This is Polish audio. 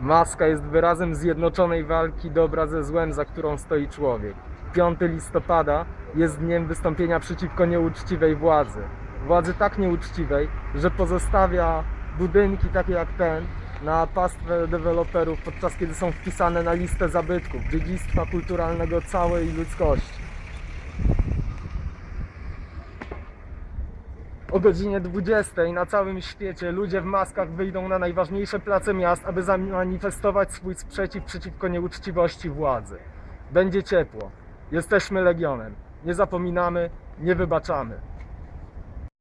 Maska jest wyrazem zjednoczonej walki dobra ze złem, za którą stoi człowiek. 5 listopada jest dniem wystąpienia przeciwko nieuczciwej władzy. Władzy tak nieuczciwej, że pozostawia budynki takie jak ten na pastwę deweloperów, podczas kiedy są wpisane na listę zabytków, dziedzictwa kulturalnego całej ludzkości. O godzinie 20 na całym świecie ludzie w maskach wyjdą na najważniejsze place miast, aby zamanifestować swój sprzeciw przeciwko nieuczciwości władzy. Będzie ciepło. Jesteśmy legionem. Nie zapominamy, nie wybaczamy.